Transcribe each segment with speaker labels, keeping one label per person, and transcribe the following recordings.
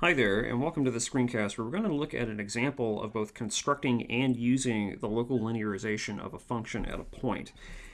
Speaker 1: Hi there, and welcome to the screencast where we're going to look at an example of both constructing and using the local linearization of a function at a point.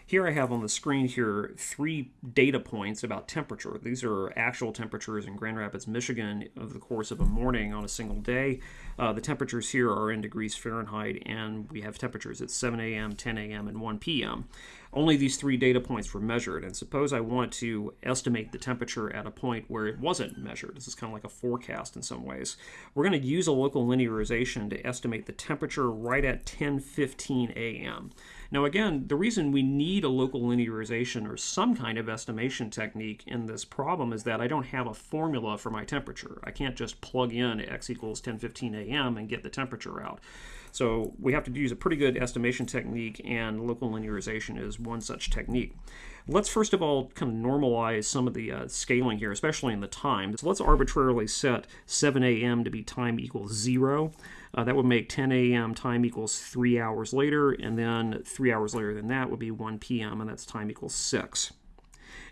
Speaker 1: Here I have on the screen here three data points about temperature. These are actual temperatures in Grand Rapids, Michigan over the course of a morning on a single day. Uh, the temperatures here are in degrees Fahrenheit, and we have temperatures at 7 a.m., 10 a.m., and 1 p.m. Only these three data points were measured, and suppose I want to estimate the temperature at a point where it wasn't measured. This is kind of like a forecast in some ways. We're going to use a local linearization to estimate the temperature right at 10:15 a.m. Now again, the reason we need a local linearization or some kind of estimation technique in this problem is that I don't have a formula for my temperature. I can't just plug in x equals 10:15 a.m. and get the temperature out. So we have to use a pretty good estimation technique and local linearization is one such technique. Let's first of all kind of normalize some of the uh, scaling here, especially in the time. So let's arbitrarily set 7 a.m. to be time equals 0. Uh, that would make 10 a.m. time equals 3 hours later, and then 3 hours later than that would be 1 p.m., and that's time equals 6.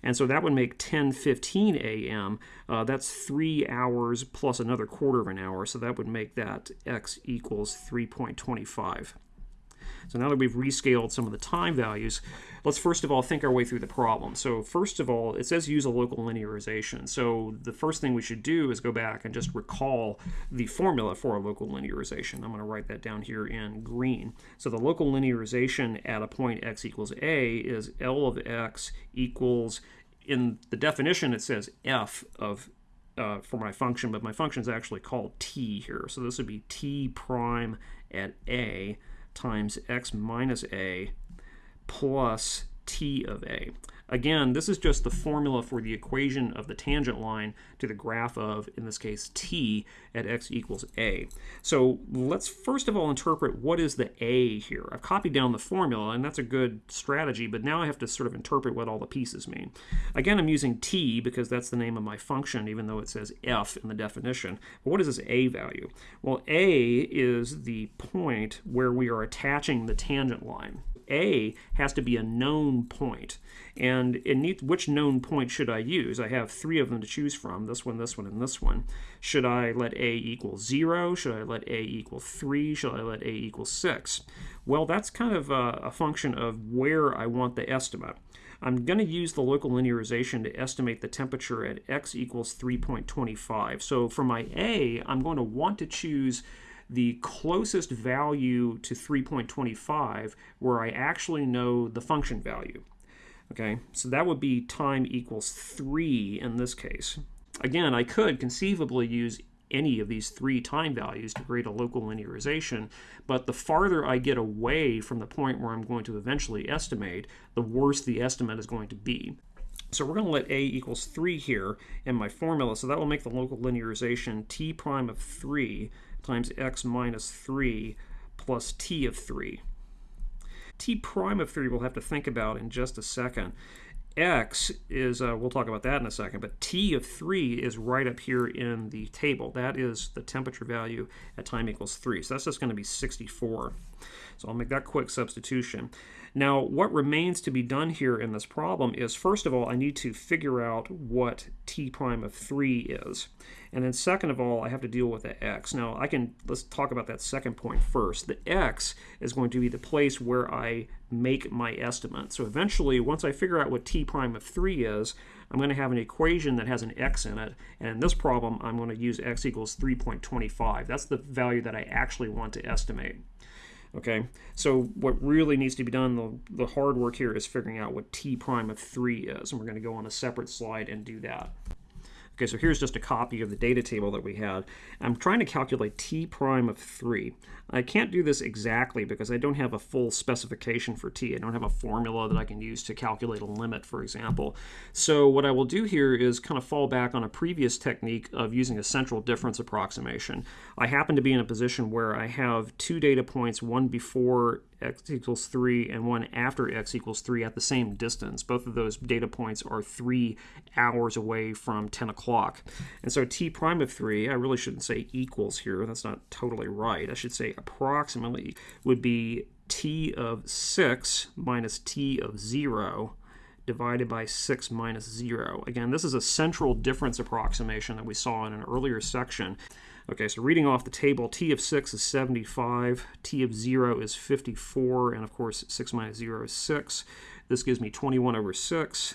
Speaker 1: And so that would make 10:15 a.m. Uh, that's three hours plus another quarter of an hour. So that would make that x equals 3.25. So now that we've rescaled some of the time values, let's first of all think our way through the problem. So first of all, it says use a local linearization. So the first thing we should do is go back and just recall the formula for a local linearization. I'm going to write that down here in green. So the local linearization at a point x equals a is L of x equals, in the definition it says f of uh, for my function, but my function is actually called t here. So this would be t prime at a times x minus a plus t of a. Again, this is just the formula for the equation of the tangent line to the graph of, in this case, t at x equals a. So let's first of all interpret what is the a here. I've copied down the formula, and that's a good strategy, but now I have to sort of interpret what all the pieces mean. Again, I'm using t because that's the name of my function, even though it says f in the definition. But what is this a value? Well, a is the point where we are attaching the tangent line. A has to be a known point. And it needs, which known point should I use? I have three of them to choose from, this one, this one, and this one. Should I let A equal 0? Should I let A equal 3? Should I let A equal 6? Well, that's kind of a, a function of where I want the estimate. I'm going to use the local linearization to estimate the temperature at x equals 3.25. So for my A, I'm going to want to choose the closest value to 3.25 where I actually know the function value. Okay, so that would be time equals 3 in this case. Again, I could conceivably use any of these three time values to create a local linearization, but the farther I get away from the point where I'm going to eventually estimate, the worse the estimate is going to be. So we're going to let a equals 3 here in my formula, so that will make the local linearization t prime of 3 times x minus 3 plus t of 3. t prime of 3 we'll have to think about in just a second. x is, uh, we'll talk about that in a second, but t of 3 is right up here in the table. That is the temperature value at time equals 3. So that's just going to be 64. So I'll make that quick substitution. Now, what remains to be done here in this problem is, first of all, I need to figure out what t prime of 3 is. And then second of all, I have to deal with the x. Now, I can, let's talk about that second point first. The x is going to be the place where I make my estimate. So eventually, once I figure out what t prime of 3 is, I'm going to have an equation that has an x in it. And in this problem, I'm going to use x equals 3.25. That's the value that I actually want to estimate. Okay, so what really needs to be done, the, the hard work here is figuring out what t prime of 3 is, and we're going to go on a separate slide and do that. Okay, so here's just a copy of the data table that we had. I'm trying to calculate t prime of 3. I can't do this exactly because I don't have a full specification for t. I don't have a formula that I can use to calculate a limit, for example. So what I will do here is kind of fall back on a previous technique of using a central difference approximation. I happen to be in a position where I have two data points, one before x equals 3 and one after x equals 3 at the same distance. Both of those data points are 3 hours away from 10 o'clock. And so t prime of 3, I really shouldn't say equals here. That's not totally right. I should say approximately would be t of 6 minus t of 0 divided by 6 minus 0. Again, this is a central difference approximation that we saw in an earlier section. Okay, so reading off the table, t of 6 is 75, t of 0 is 54, and of course 6 minus 0 is 6. This gives me 21 over 6,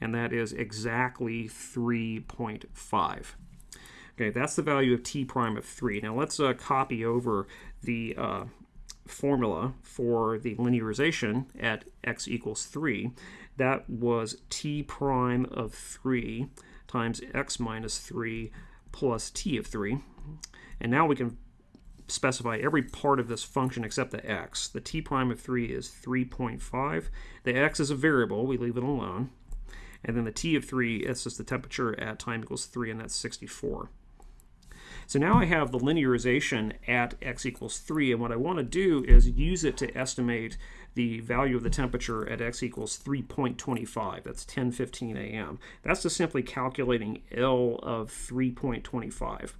Speaker 1: and that is exactly 3.5. Okay, that's the value of t prime of 3. Now let's uh, copy over the uh, formula for the linearization at x equals 3. That was t prime of 3 times x minus 3 plus t of 3. And now we can specify every part of this function except the x. The t prime of 3 is 3.5. The x is a variable. We leave it alone. And then the t of 3 is just the temperature at time equals 3, and that's 64. So now I have the linearization at x equals 3, and what I want to do is use it to estimate the value of the temperature at x equals 3.25. That's 10:15 a.m. That's just simply calculating L of 3.25.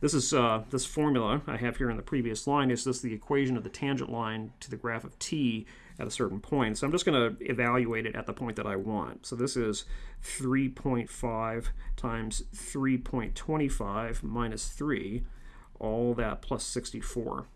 Speaker 1: This is uh, this formula I have here in the previous line is this the equation of the tangent line to the graph of t at a certain point. So I'm just going to evaluate it at the point that I want. So this is 3.5 times 3.25 minus 3, all that plus 64.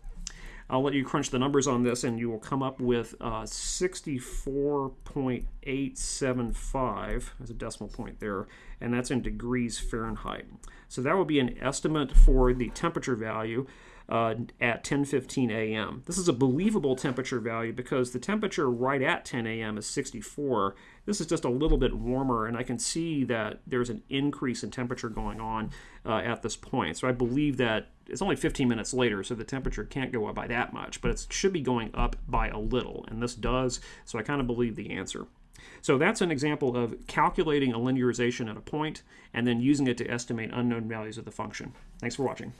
Speaker 1: I'll let you crunch the numbers on this and you will come up with uh, 64.875 as a decimal point there, and that's in degrees Fahrenheit. So that would be an estimate for the temperature value uh, at 10:15 a.m. This is a believable temperature value because the temperature right at 10 a.m. is 64. This is just a little bit warmer, and I can see that there's an increase in temperature going on uh, at this point. So I believe that it's only 15 minutes later, so the temperature can't go up by that much, but it should be going up by a little, and this does. So I kind of believe the answer. So that's an example of calculating a linearization at a point and then using it to estimate unknown values of the function. Thanks for watching.